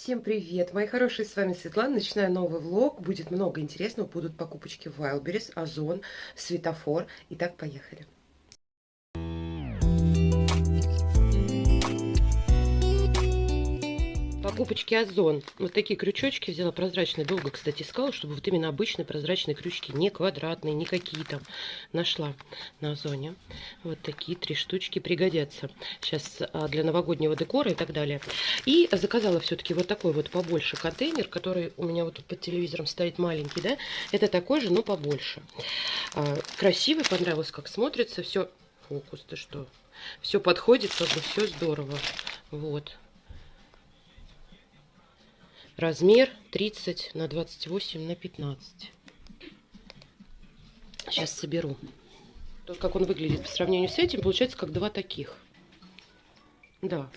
Всем привет, мои хорошие, с вами Светлана. Начинаю новый влог. Будет много интересного. Будут покупочки Wildberries, Озон, Светофор. Итак, поехали. Покупочки Озон. Вот такие крючочки взяла прозрачные. Долго, кстати, искала, чтобы вот именно обычные прозрачные крючки. Не квадратные, никакие там. Нашла на Озоне. Вот такие три штучки пригодятся. Сейчас а, для новогоднего декора и так далее. И заказала все-таки вот такой вот побольше контейнер, который у меня вот тут под телевизором стоит маленький, да. Это такой же, но побольше. А, красивый, понравилось, как смотрится. Все, фокус, ты что? Все подходит, как бы все здорово. Вот. Размер 30 на 28 на 15. Сейчас соберу. То, как он выглядит по сравнению с этим, получается как два таких. Да.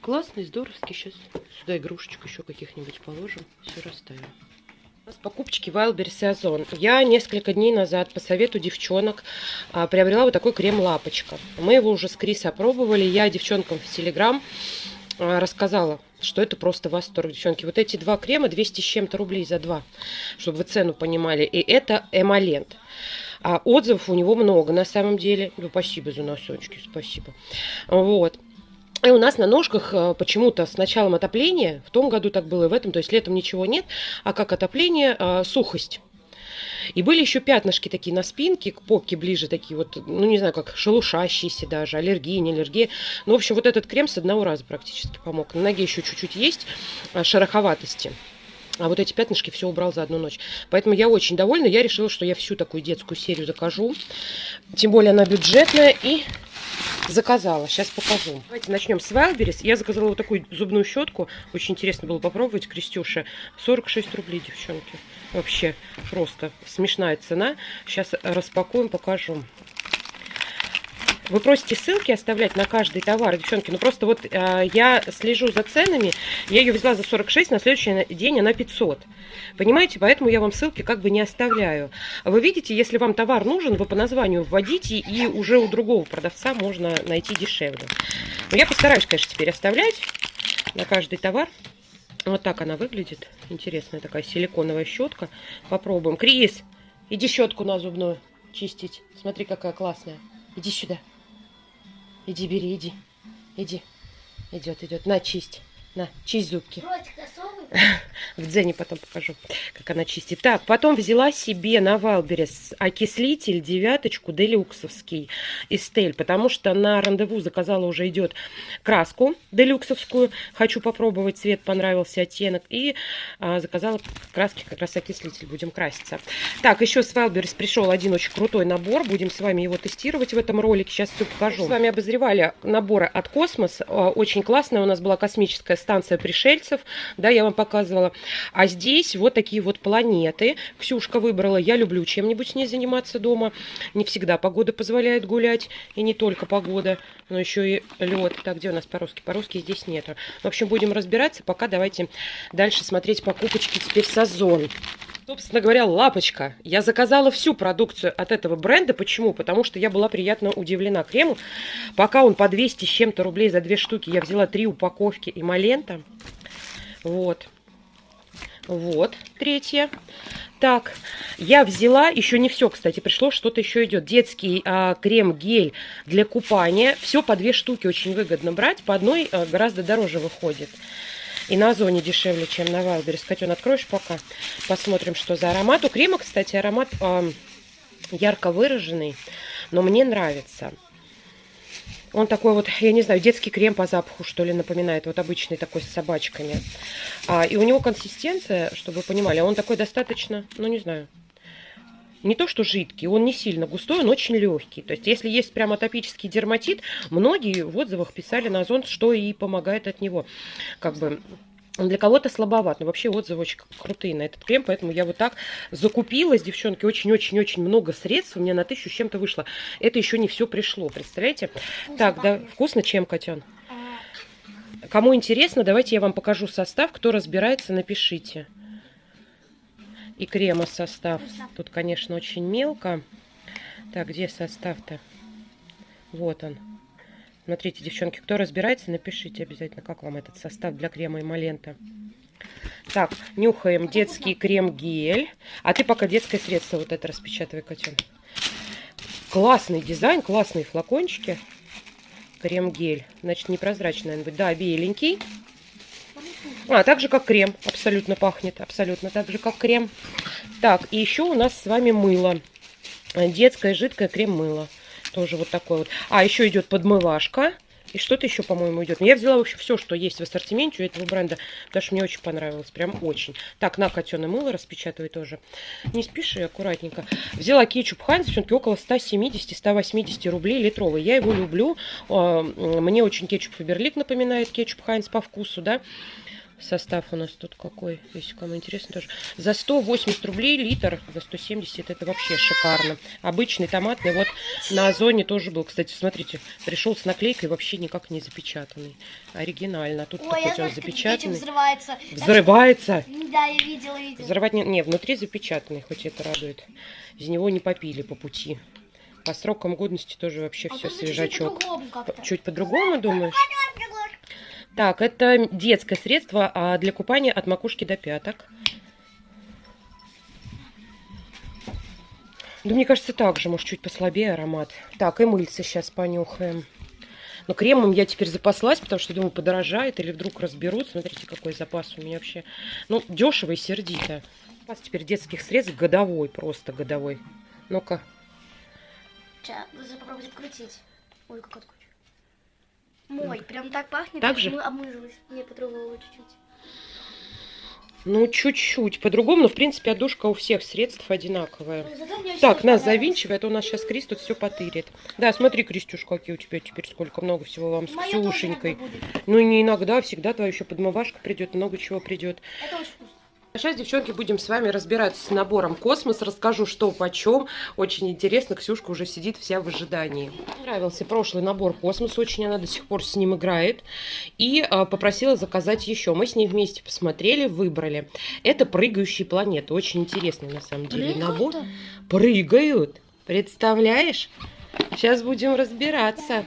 Классный, здоровский. Сейчас сюда игрушечку еще каких-нибудь положим. Все расставим. У покупочки Wildberries и Озон. Я несколько дней назад по совету девчонок а, приобрела вот такой крем Лапочка. Мы его уже с Крис опробовали. Я девчонкам в Телеграм а, рассказала, что это просто восторг, девчонки. Вот эти два крема 200 с чем-то рублей за два, чтобы вы цену понимали. И это эмолент. А отзывов у него много на самом деле. Ну, спасибо за носочки, спасибо. Вот. И у нас на ножках а, почему-то с началом отопления, в том году так было и в этом, то есть летом ничего нет, а как отопление, а, сухость. И были еще пятнышки такие на спинке, к попке ближе, такие вот, ну не знаю, как шелушащиеся даже, аллергия, не аллергия. Ну, в общем, вот этот крем с одного раза практически помог. На ноге еще чуть-чуть есть а, шероховатости. А вот эти пятнышки все убрал за одну ночь. Поэтому я очень довольна. Я решила, что я всю такую детскую серию закажу. Тем более она бюджетная и заказала. Сейчас покажу. Давайте начнем с Wildberries. Я заказала вот такую зубную щетку. Очень интересно было попробовать, Крестюша. 46 рублей, девчонки. Вообще просто смешная цена. Сейчас распакуем, покажу. Вы просите ссылки оставлять на каждый товар, девчонки. Ну просто вот э, я слежу за ценами. Я ее взяла за 46, на следующий день она 500. Понимаете? Поэтому я вам ссылки как бы не оставляю. Вы видите, если вам товар нужен, вы по названию вводите, и уже у другого продавца можно найти дешевле. Но я постараюсь, конечно, теперь оставлять на каждый товар. Вот так она выглядит. Интересная такая силиконовая щетка. Попробуем. Крис, иди щетку на зубную чистить. Смотри, какая классная. Иди сюда. Иди, бери, иди. Иди. Идет, идет. На, чисть. На, чисть зубки. В дзене потом покажу, как она чистит. Так, потом взяла себе на Wildberries окислитель девяточку делюксовский Estel, потому что на рандеву заказала уже идет краску делюксовскую. Хочу попробовать, цвет понравился, оттенок. И а, заказала краски, как раз окислитель, будем краситься. Так, еще с Wildberries пришел один очень крутой набор. Будем с вами его тестировать в этом ролике. Сейчас все покажу. С вами обозревали наборы от Космос. А, очень классная у нас была космическая станция пришельцев. Да, я вам показывала. А здесь вот такие вот планеты. Ксюшка выбрала. Я люблю чем-нибудь с ней заниматься дома. Не всегда погода позволяет гулять. И не только погода, но еще и лед. Так, где у нас по-русски? По-русски здесь нету. В общем, будем разбираться. Пока давайте дальше смотреть покупочки теперь сезон. Собственно говоря, лапочка. Я заказала всю продукцию от этого бренда. Почему? Потому что я была приятно удивлена крему. Пока он по 200 с чем-то рублей за две штуки, я взяла три упаковки эмолента. Вот. Вот, третье. Так, я взяла, еще не все, кстати, пришло, что-то еще идет. Детский а, крем-гель для купания. Все по две штуки очень выгодно брать. По одной а, гораздо дороже выходит. И на Озоне дешевле, чем на Вайлдберрис. Катюн, откроешь пока? Посмотрим, что за аромат. У крема, кстати, аромат а, ярко выраженный, но мне нравится. Он такой вот, я не знаю, детский крем по запаху, что ли, напоминает. Вот обычный такой с собачками. А, и у него консистенция, чтобы вы понимали, он такой достаточно, ну не знаю, не то что жидкий, он не сильно густой, он очень легкий. То есть, если есть прям атопический дерматит, многие в отзывах писали на зонт, что и помогает от него. Как бы он для кого-то слабоват, но вообще отзывы очень крутые на этот крем, поэтому я вот так закупилась, девчонки, очень-очень-очень много средств, у меня на тысячу с чем-то вышло. Это еще не все пришло, представляете? Вкусно так, пахнет. да, вкусно чем, Котян? А... Кому интересно, давайте я вам покажу состав, кто разбирается, напишите. И крема состав. Тут, конечно, очень мелко. Так, где состав-то? Вот он. Смотрите, девчонки, кто разбирается, напишите обязательно, как вам этот состав для крема эмолента. Так, нюхаем детский крем-гель. А ты пока детское средство вот это распечатывай, Катя. Классный дизайн, классные флакончики. Крем-гель. Значит, непрозрачный, наверное, будет. Да, беленький. А, так же, как крем. Абсолютно пахнет. Абсолютно так же, как крем. Так, и еще у нас с вами мыло. Детское жидкое крем-мыло. Тоже вот такой вот. А, еще идет подмывашка. И что-то еще, по-моему, идет. Но я взяла вообще все, что есть в ассортименте у этого бренда, потому что мне очень понравилось. Прям очень. Так, на котеное мыло распечатывай тоже. Не спеши, аккуратненько. Взяла кетчуп Хайнс, все-таки около 170-180 рублей литровый. Я его люблю. А, мне очень кетчуп Фаберлик напоминает кетчуп Хайнс по вкусу, да. Состав у нас тут какой, если кому интересно тоже. За 180 рублей литр, за 170 это вообще шикарно. Обычный томатный, вот на Озоне тоже был. Кстати, смотрите, пришел с наклейкой вообще никак не запечатанный. Оригинально. А тут Ой, такой он запечатанный. взрывается. Взрывается? Да, я видела, видела. Взрывать не, не, внутри запечатанный, хоть это радует. Из него не попили по пути. По срокам годности тоже вообще а все свежачок. Чуть по-другому, думаешь? Так, это детское средство а для купания от макушки до пяток. Да мне кажется, так же, может, чуть послабее аромат. Так, и мыльце сейчас понюхаем. Но кремом я теперь запаслась, потому что, думаю, подорожает или вдруг разберут. Смотрите, какой запас у меня вообще. Ну, дешево и сердито. Запас теперь детских средств годовой, просто годовой. Ну-ка. Сейчас, попробуйте крутить. Ой, как открутить. Мой, прям так пахнет. Так же? Мы обмылась. Не, по-другому чуть-чуть. Ну, чуть-чуть по-другому, но, в принципе, одушка у всех средств одинаковая. Так, нас завинчивает, у нас сейчас Крис тут все потырит. Да, смотри, Кристюш, какие у тебя теперь сколько много всего вам с Ксюшенькой. Ну, не иногда, всегда твоя еще подмывашка придет, много чего придет. Это очень вкусно. Сейчас, девчонки, будем с вами разбираться с набором Космос. Расскажу, что почем. Очень интересно. Ксюшка уже сидит вся в ожидании. Нравился прошлый набор Космос. Очень она до сих пор с ним играет. И а, попросила заказать еще. Мы с ней вместе посмотрели, выбрали. Это прыгающие планеты. Очень интересный, на самом деле, набор. Прыгают. Представляешь? Сейчас будем разбираться.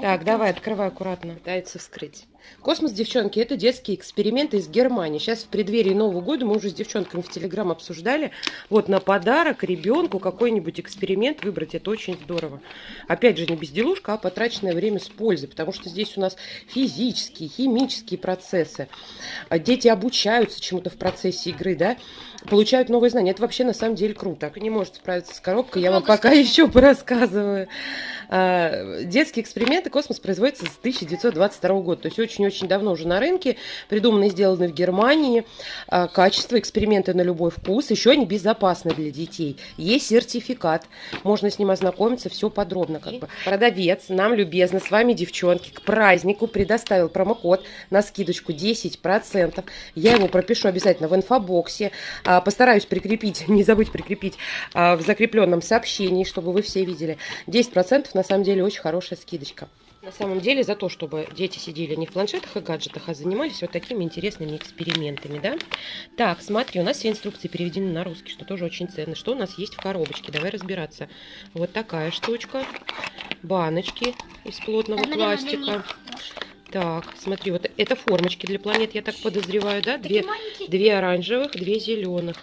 Так, давай, открывай аккуратно. Пытается вскрыть. Космос, девчонки, это детские эксперименты из Германии. Сейчас в преддверии Нового года мы уже с девчонками в Телеграм обсуждали. Вот на подарок ребенку какой-нибудь эксперимент выбрать, это очень здорово. Опять же, не безделушка, а потраченное время с пользой, потому что здесь у нас физические, химические процессы. А дети обучаются чему-то в процессе игры, да, получают новые знания. Это вообще на самом деле круто. Не может справиться с коробкой, я вам пока еще порассказываю. А, детские эксперименты космос производится с 1922 года, то есть очень-очень давно уже на рынке, придуманы и сделаны в Германии. А, качество, эксперименты на любой вкус, еще они безопасны для детей. Есть сертификат, можно с ним ознакомиться, все подробно как бы. Продавец нам любезно, с вами девчонки, к празднику предоставил промокод на скидочку 10%. Я его пропишу обязательно в инфобоксе, а, постараюсь прикрепить, не забудь прикрепить в закрепленном сообщении, чтобы вы все видели. 10% на самом деле очень хорошая скидочка. На самом деле за то, чтобы дети сидели не в планшетах и гаджетах, а занимались вот такими интересными экспериментами, да? Так, смотри, у нас все инструкции переведены на русский, что тоже очень ценно. Что у нас есть в коробочке? Давай разбираться. Вот такая штучка. Баночки из плотного пластика. Так, смотри, вот это формочки для планет, я так подозреваю, да? Две, две оранжевых, две зеленых.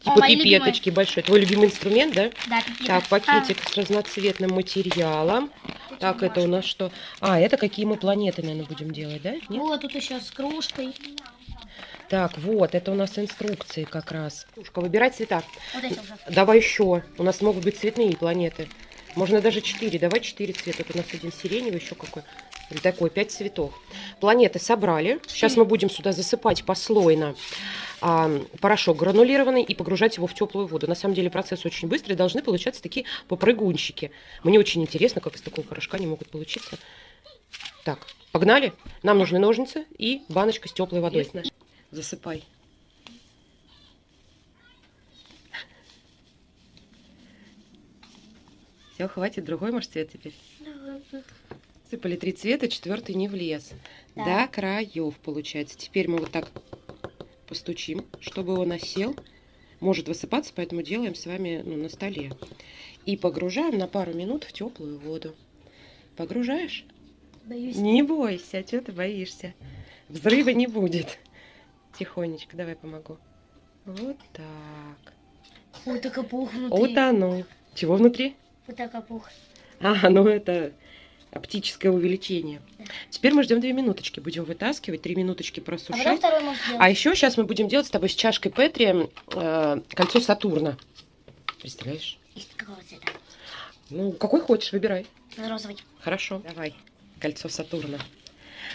Типа О, пипеточки любимые. большой. Твой любимый инструмент, да? Да, пипета. Так, пакетик а. с разноцветным материалом. Тут так, это у нас что? А, это какие мы планеты, наверное, будем делать, да? Нет? Вот, тут еще с кружкой. Так, вот, это у нас инструкции как раз. Кружка, выбирай цвета. Вот эти уже. Давай еще. У нас могут быть цветные планеты. Можно даже четыре. Давай четыре цвета. Тут у нас один сиреневый, еще какой. Такой, пять цветов. Планеты собрали. Сейчас мы будем сюда засыпать послойно а, порошок гранулированный и погружать его в теплую воду. На самом деле процесс очень быстрый, должны получаться такие попрыгунчики. Мне очень интересно, как из такого порошка они могут получиться. Так, погнали. Нам нужны ножницы и баночка с теплой водой. Ясно. Засыпай. Все, хватит, другой, может, цвет теперь? Сыпали три цвета, четвертый не влез. Да. До краев, получается. Теперь мы вот так постучим, чтобы он осел. Может высыпаться, поэтому делаем с вами ну, на столе. И погружаем на пару минут в теплую воду. Погружаешь? Боюсь. Не бойся, а чего ты боишься? Взрыва не будет. Тихонечко, давай помогу. Вот так. Ой, так опух внутри. Утонул. Чего внутри? Вот так опух. А, ну это оптическое увеличение. Теперь мы ждем две минуточки. Будем вытаскивать, три минуточки А может сделать. А еще сейчас мы будем делать с тобой с чашкой Петри э, кольцо Сатурна. Представляешь? Из какого цвета? Ну, какой хочешь, выбирай. Розовый. Хорошо, давай. Кольцо Сатурна.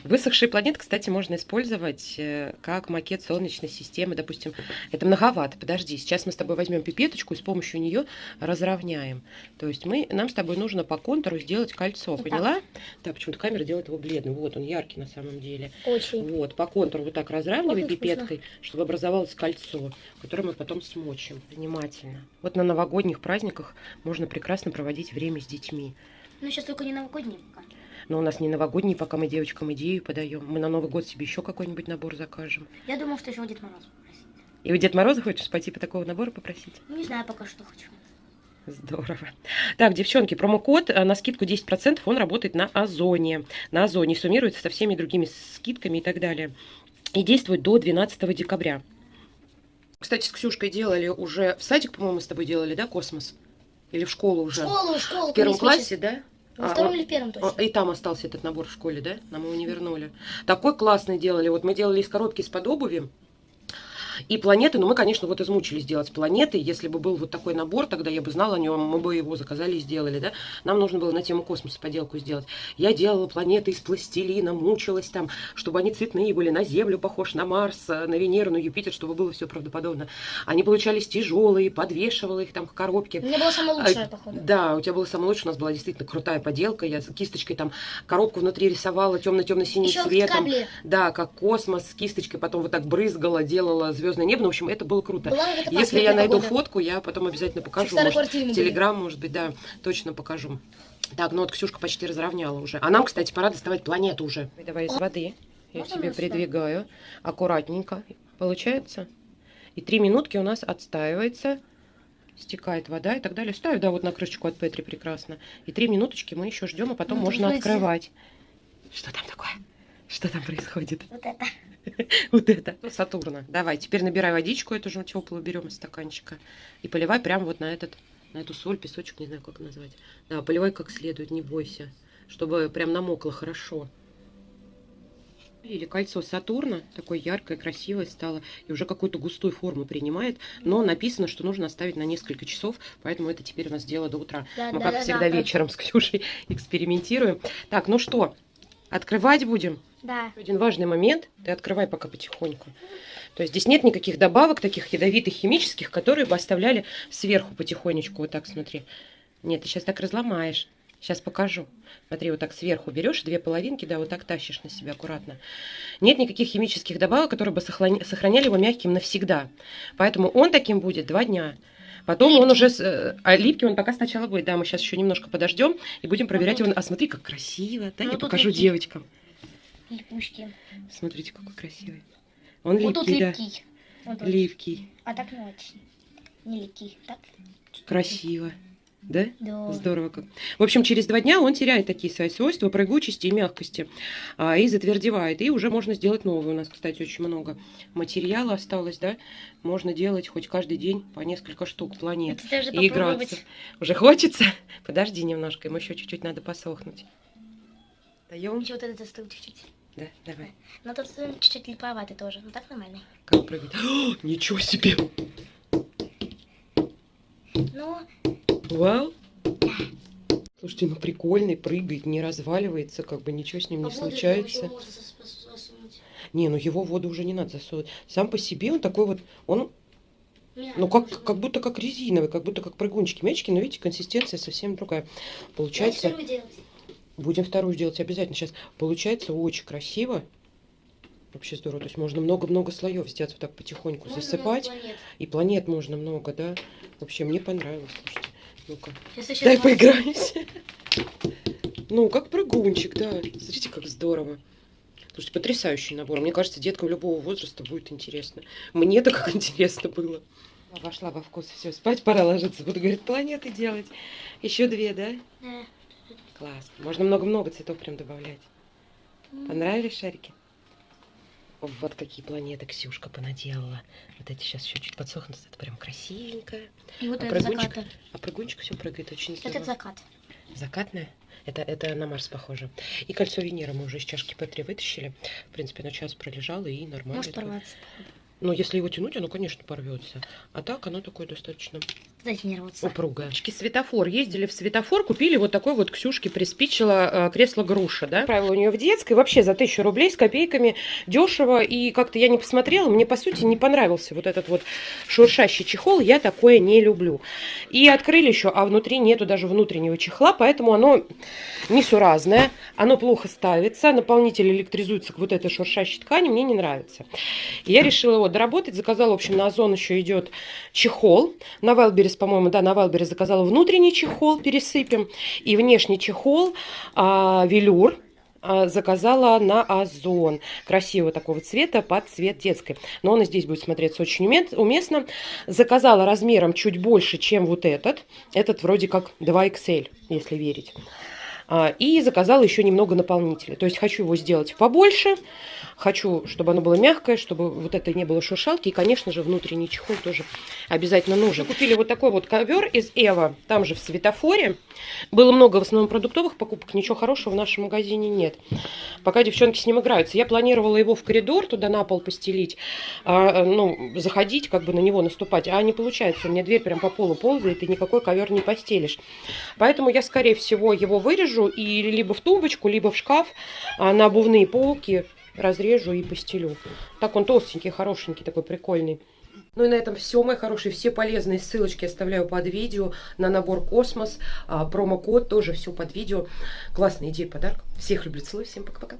Высохшие планеты, кстати, можно использовать э, как макет Солнечной системы. Допустим, это многовато. Подожди, сейчас мы с тобой возьмем пипеточку и с помощью нее разровняем. То есть мы, нам с тобой нужно по контуру сделать кольцо, Вот так. поняла? Да, почему-то камера делает его бледным. Вот он яркий на самом деле. Очень. Вот, по контуру вот так разравнивай вкусно. пипеткой, чтобы образовалось кольцо, которое мы потом смочим. Внимательно. Вот на новогодних праздниках можно прекрасно проводить время с детьми. Ну, сейчас только не новогодний пока. Но у нас не новогодние, пока мы девочкам идею подаем. Мы на Новый год себе еще какой-нибудь набор закажем. Я думал, что еще у Дед Мороз попросить. И у Дед Мороза хочешь по типу такого набора попросить? Ну, не знаю пока что хочу. Здорово. Так, девчонки, промокод э, на скидку 10%, он работает на Озоне. На Озоне суммируется со всеми другими скидками и так далее. И действует до 12 декабря. Кстати, с Ксюшкой делали уже... В садик, по-моему, с тобой делали, да, космос? Или в школу уже? Школу, школу. В первом классе, да? Во А, втором он- или первом точно. И там остался этот набор в школе, да? Нам его не вернули. Такой классный делали. Вот мы делали из коробки из-под обуви. И планеты, ну мы, конечно, вот измучились делать планеты. Если бы был вот такой набор, тогда я бы знала о нем, мы бы его заказали и сделали, да. Нам нужно было на тему космоса поделку сделать. Я делала планеты из пластилина, мучилась там, чтобы они цветные были, на Землю похож, на Марс, на Венеру, на Юпитер, чтобы было все правдоподобно. Они получались тяжелые, подвешивала их там в коробке. У меня было самое лучшее, А, походу. Да, у тебя было самое лучшее, у нас была действительно крутая поделка. Я кисточкой там коробку внутри рисовала темно-темно-синим цветом. Да, как космос, с кисточкой потом вот так брызгала, делала звездное небо. Ну, в общем, это было круто. Была Если я найду погода. фотку, я потом обязательно покажу. Может. Телеграм, может быть, да, точно покажу. Так, ну вот Ксюшка почти разровняла уже. А нам, кстати, пора доставать планету уже. Давай из воды. Я Можно тебе придвигаю. Аккуратненько. Получается? И три минутки у нас отстаивается. Стекает вода и так далее. Ставь, да, вот на крышечку от Петри прекрасно. И три минуточки мы еще ждем, а потом Ну, можно открывать. Что там такое? Что там происходит? Вот это. Вот это. Ну, Сатурна. Давай, теперь набирай водичку, эту же теплую берем из стаканчика. И поливай прямо вот на этот, на эту соль, песочек, не знаю, как назвать. Да, поливай как следует, не бойся. Чтобы прям намокло хорошо. Или кольцо Сатурна, такое яркое, красивое стало, и уже какую-то густую форму принимает, но написано, что нужно оставить на несколько часов, поэтому это теперь у нас дело до утра. Да, Мы, да, как да, всегда, да. вечером с Ксюшей экспериментируем. Так, ну что, открывать будем? Да. Один важный момент, ты открывай пока потихоньку. То есть здесь нет никаких добавок таких ядовитых химических, которые бы оставляли сверху потихонечку. Вот так смотри. Нет, ты сейчас так разломаешь. Сейчас покажу. Смотри, вот так сверху берешь две половинки, да, вот так тащишь на себя аккуратно. Нет никаких химических добавок, которые бы сохраняли его мягким навсегда. Поэтому он таким будет два дня. Потом он Липкий. уже... с- э, А липкий он пока сначала будет. Да, мы сейчас еще немножко подождем и будем проверять его. А смотри, как красиво. Да, Ну, я покажу липкий. девочкам. Липучки. Смотрите, какой красивый. Он Вот липкий, да. липкий. Вот. Липкий. А так не очень. Не липкий. Так? Красиво. Да? Да. Здорово как. В общем, через два дня он теряет такие свои свойства прыгучести и мягкости. а, и затвердевает. И уже можно сделать новый. У нас, кстати, очень много материала осталось, да? Можно делать хоть каждый день по несколько штук планет. Это даже И играться. Уже хочется? Подожди немножко, ему еще чуть-чуть надо посохнуть. Даем? Еще вот этот застыл чуть-чуть. Да, давай. Но тут э, чуть-чуть липоватый тоже. Ну так нормальный. Как прыгать? О, ничего себе! Ну, Вау! Слушайте, ну прикольный, прыгает, не разваливается, как бы ничего с ним не а воду случается. засунуть. Не, ну его в воду уже не надо засовывать. Сам по себе он такой вот, он, ну как, как будто как резиновый, как будто как прыгунчики, мячики, но видите, консистенция совсем другая. Получается. Будем вторую делать обязательно сейчас. Получается очень красиво. Вообще здорово. То есть можно много-много слоев сделать вот так потихоньку, Можно засыпать. планет. И планет можно много, да. Вообще мне понравилось. Слушайте. Ну-ка. Дай поиграемся. Ну, как прыгунчик, да. Смотрите, как здорово. Слушайте, потрясающий набор. Мне кажется, деткам любого возраста будет интересно. Мне-то как интересно было. Вошла во вкус. Все, спать пора ложиться. Буду, говорит, планеты делать. Еще две, да? Да. Класс. Можно много-много цветов прям добавлять. Понравились шарики? Вот какие планеты Ксюшка понаделала. Вот эти сейчас еще чуть подсохнут. Это прям красивенько. И вот А это прыгунчик? А прыгунчик все прыгает очень Это здорово. закат. Закатная? Это, это на Марс похоже. И кольцо Венеры мы уже из чашки П3 вытащили. В принципе, на час пролежало и нормально. Может порваться. Ну, если его тянуть, оно, конечно, порвется. А так оно такое достаточно Дайте не рваться. упругое. Светофор. Ездили в светофор, купили вот такой вот Ксюшке приспичило э, кресло груша, да? Правило у нее в детской, вообще за тысячу рублей с копейками дешево. И как-то я не посмотрела, мне, по сути, не понравился вот этот вот шуршащий чехол. Я такое не люблю. И открыли еще, а внутри нету даже внутреннего чехла, поэтому оно несуразное, оно плохо ставится, наполнитель электризуется к вот этой шуршащей ткани, мне не нравится. И я решила его доработать, заказала, в общем, на Озон еще идет чехол. На Wildberries, по-моему, да, на Wildberries заказала внутренний чехол, пересыпем, и внешний чехол, а, велюр, а, заказала на Озон. Красивого такого цвета под цвет детской. Но он и здесь будет смотреться очень уме- уместно. Заказала размером чуть больше, чем вот этот. Этот вроде как 2XL, если верить. А, И заказала еще немного наполнителя. То есть хочу его сделать побольше. Хочу, чтобы оно было мягкое, чтобы вот это не было шуршалки. И, конечно же, внутренний чехол тоже обязательно нужен. Купили вот такой вот ковер из Эва, там же в светофоре. Было много в основном продуктовых покупок, ничего хорошего в нашем магазине нет. Пока девчонки с ним играются. Я планировала его в коридор туда на пол постелить, а, ну, заходить, как бы на него наступать. А не получается, у меня дверь прям по полу ползает, и никакой ковер не постелишь. Поэтому я, скорее всего, его вырежу и либо в тумбочку, либо в шкаф а, на обувные полки разрежу и постелю. Так он толстенький, хорошенький, такой прикольный. Ну и на этом все, мои хорошие. Все полезные ссылочки оставляю под видео на набор Космос. а, промокод тоже все под видео. Классная идея, подарок. Всех люблю, целую. Всем пока-пока.